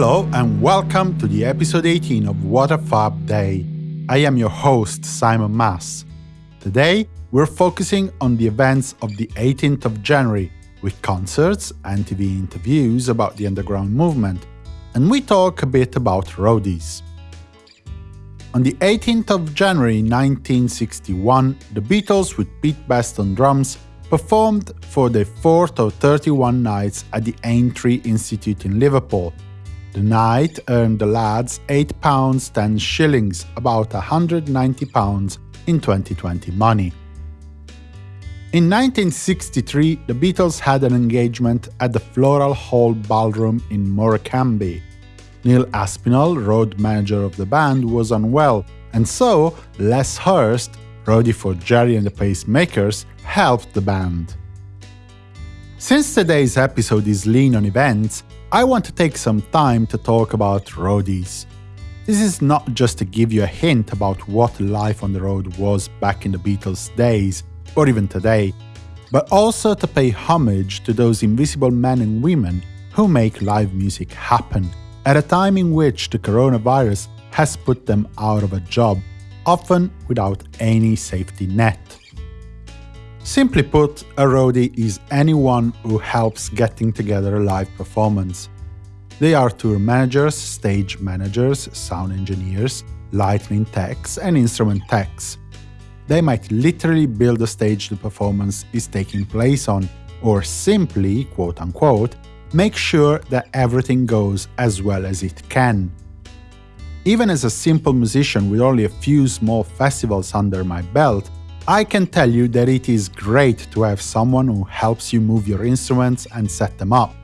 Hello and welcome to the episode 18 of What a Fab Day. I am your host, Simon Mas. Today, we're focusing on the events of the 18th of January with concerts and TV interviews about the underground movement, and we talk a bit about roadies. On the 18th of January 1961, the Beatles with Pete Best on drums performed for their fourth of 31 nights at the Aintree Institute in Liverpool. The night earned the lads £8 10 shillings, about £190 in 2020 money. In 1963, the Beatles had an engagement at the Floral Hall Ballroom in Morecambe. Neil Aspinall, road manager of the band, was unwell, and so Les Hurst, roadie for Gerry and the Pacemakers, helped the band. Since today's episode is lean on events, I want to take some time to talk about roadies. This is not just to give you a hint about what life on the road was back in the Beatles' days, or even today, but also to pay homage to those invisible men and women who make live music happen at a time in which the coronavirus has put them out of a job, often without any safety net. Simply put, a roadie is anyone who helps getting together a live performance. They are tour managers, stage managers, sound engineers, lighting techs, and instrument techs. They might literally build the stage the performance is taking place on, or simply, quote unquote, make sure that everything goes as well as it can. Even as a simple musician with only a few small festivals under my belt, I can tell you that it is great to have someone who helps you move your instruments and set them up,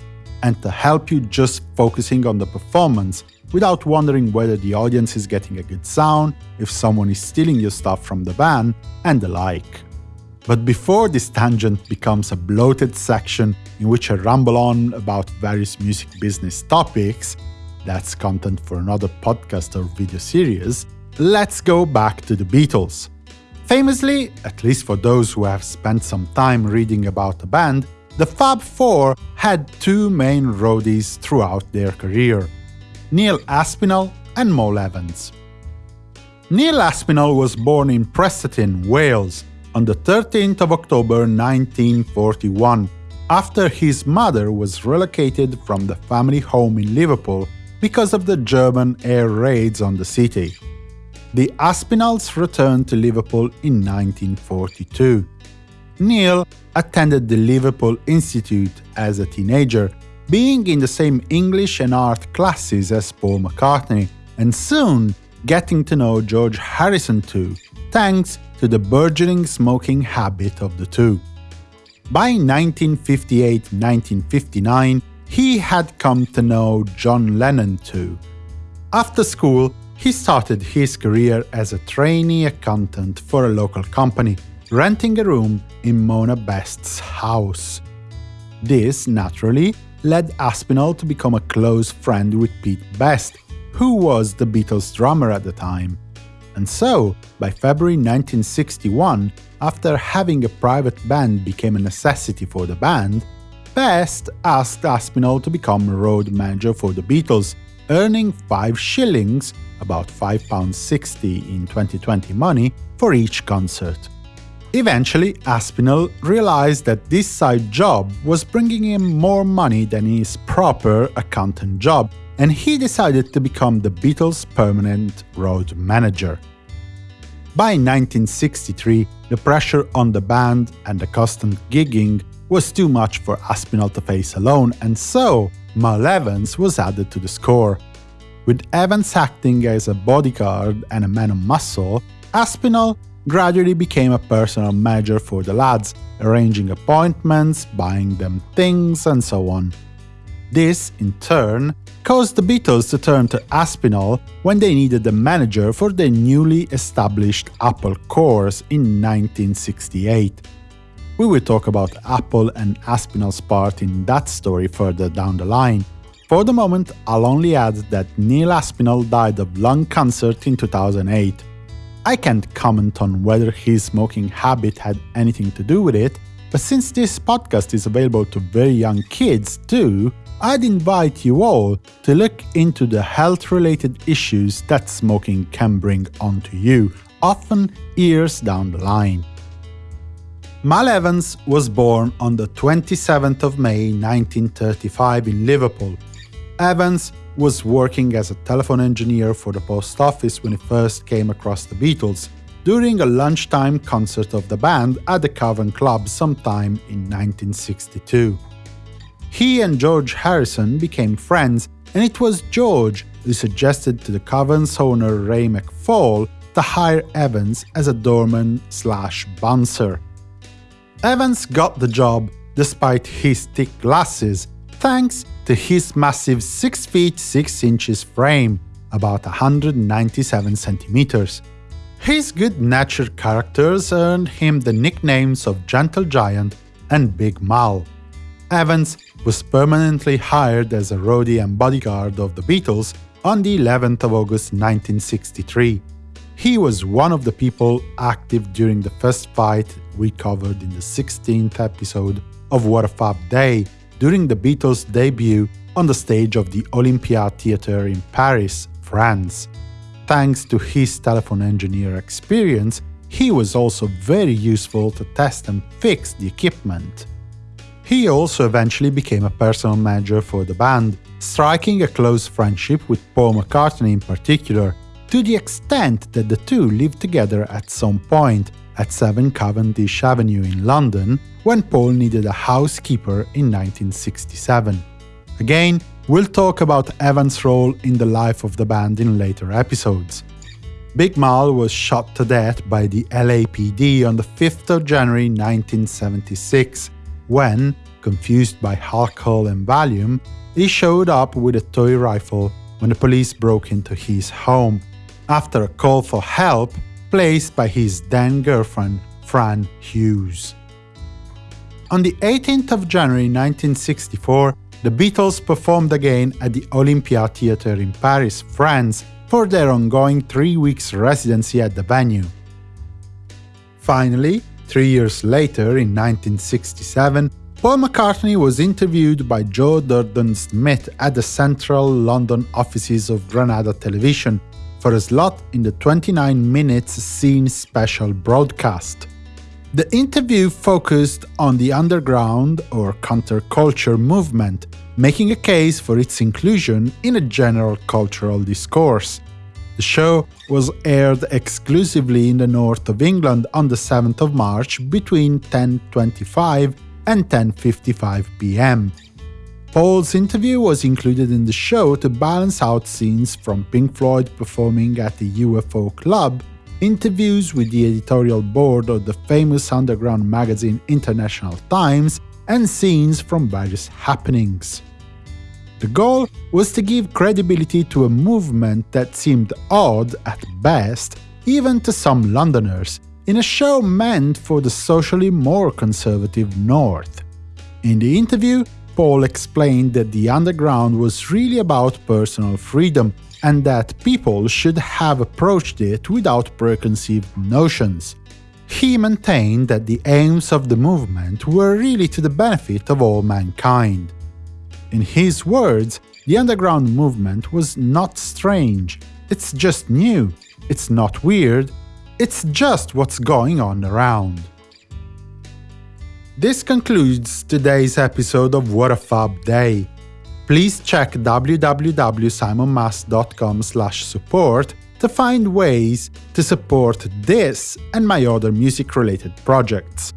and to help you just focusing on the performance without wondering whether the audience is getting a good sound, if someone is stealing your stuff from the band, and the like. But before this tangent becomes a bloated section in which I ramble on about various music business topics, that's content for another podcast or video series, let's go back to the Beatles. Famously, at least for those who have spent some time reading about the band, the Fab Four had two main roadies throughout their career Neil Aspinall and Mal Evans. Neil Aspinall was born in Prestatyn, Wales, on the 13th of October 1941, after his mother was relocated from the family home in Liverpool because of the German air raids on the city. The Aspinalls returned to Liverpool in 1942. Neil attended the Liverpool Institute as a teenager being in the same English and art classes as Paul McCartney, and soon getting to know George Harrison too, thanks to the burgeoning smoking habit of the two. By 1958-1959, he had come to know John Lennon too. After school, he started his career as a trainee accountant for a local company, renting a room in Mona Best's house. This, naturally, led Aspinall to become a close friend with Pete Best, who was the Beatles' drummer at the time. And so, by February 1961, after having a private band became a necessity for the band, Best asked Aspinall to become road manager for the Beatles, earning 5 shillings, about £5.60 in 2020 money, for each concert. Eventually, Aspinall realized that this side job was bringing him more money than his proper accountant job, and he decided to become the Beatles' permanent road manager. By 1963, the pressure on the band and the constant gigging was too much for Aspinall to face alone, and so Mal Evans was added to the score. With Evans acting as a bodyguard and a man of muscle, Aspinall gradually became a personal manager for the lads, arranging appointments, buying them things, and so on. This, in turn, caused the Beatles to turn to Aspinall when they needed a manager for their newly established Apple Corps in 1968. We will talk about Apple and Aspinall's part in that story further down the line. For the moment, I'll only add that Neil Aspinall died of lung cancer in 2008. I can't comment on whether his smoking habit had anything to do with it, but since this podcast is available to very young kids too, I'd invite you all to look into the health-related issues that smoking can bring onto you, often years down the line. Mal Evans was born on the 27th of May 1935 in Liverpool. Evans was working as a telephone engineer for the post office when he first came across the Beatles, during a lunchtime concert of the band at the Cavern Club sometime in 1962. He and George Harrison became friends, and it was George who suggested to the Cavern's owner Ray McFall to hire Evans as a doorman slash bouncer. Evans got the job despite his thick glasses, thanks to his massive 6 feet 6 inches frame, about 197 centimeters. His good-natured characters earned him the nicknames of Gentle Giant and Big Mal. Evans was permanently hired as a roadie and bodyguard of the Beatles on the 11th of August 1963. He was one of the people active during the first fight we covered in the 16th episode of What a Fab Day during the Beatles' debut on the stage of the Olympia Theatre in Paris, France. Thanks to his telephone engineer experience, he was also very useful to test and fix the equipment. He also eventually became a personal manager for the band, striking a close friendship with Paul McCartney in particular, to the extent that the two lived together at some point at 7 Cavendish Avenue in London when Paul needed a housekeeper in 1967. Again, we'll talk about Evans' role in the life of the band in later episodes. Big Mal was shot to death by the LAPD on the 5th of January 1976, when, confused by alcohol and Valium, he showed up with a toy rifle when the police broke into his home, after a call for help placed by his then-girlfriend Fran Hughes. On the 18th of January 1964, the Beatles performed again at the Olympia Theatre in Paris, France, for their ongoing three weeks residency at the venue. Finally, three years later, in 1967, Paul McCartney was interviewed by Joe Durden Smith at the central London offices of Granada Television for a slot in the 29 minutes scene special broadcast. The interview focused on the underground or counterculture movement, making a case for its inclusion in a general cultural discourse. The show was aired exclusively in the north of England on the 7th of March between 10.25 and 10.55 pm. Paul's interview was included in the show to balance out scenes from Pink Floyd performing at the UFO Club, interviews with the editorial board of the famous underground magazine International Times, and scenes from various happenings. The goal was to give credibility to a movement that seemed odd at best, even to some Londoners, in a show meant for the socially more conservative North. In the interview, Paul explained that the underground was really about personal freedom and that people should have approached it without preconceived notions. He maintained that the aims of the movement were really to the benefit of all mankind. In his words, the underground movement was not strange, it's just new, it's not weird, it's just what's going on around. This concludes today's episode of What a Fab Day. Please check www.simonmas.com support to find ways to support this and my other music-related projects.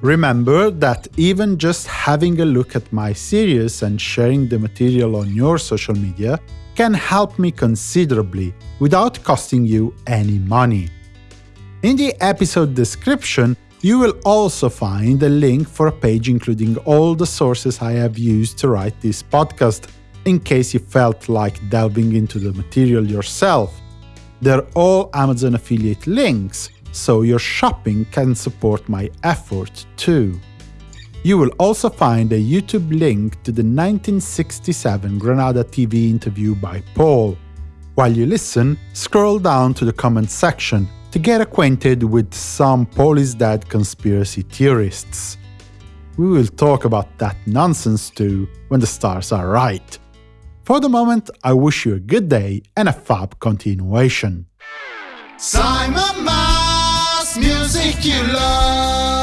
Remember that even just having a look at my series and sharing the material on your social media can help me considerably without costing you any money. In the episode description, you will also find a link for a page including all the sources I have used to write this podcast, in case you felt like delving into the material yourself. They're all Amazon affiliate links, so your shopping can support my effort too. You will also find a YouTube link to the 1967 Granada TV interview by Paul. While you listen, scroll down to the comment section to get acquainted with some Paul is Dead conspiracy theorists. we will talk about that nonsense too when the stars are right. For the moment, I wish you a good day and a fab continuation. Simon Mas, music you love.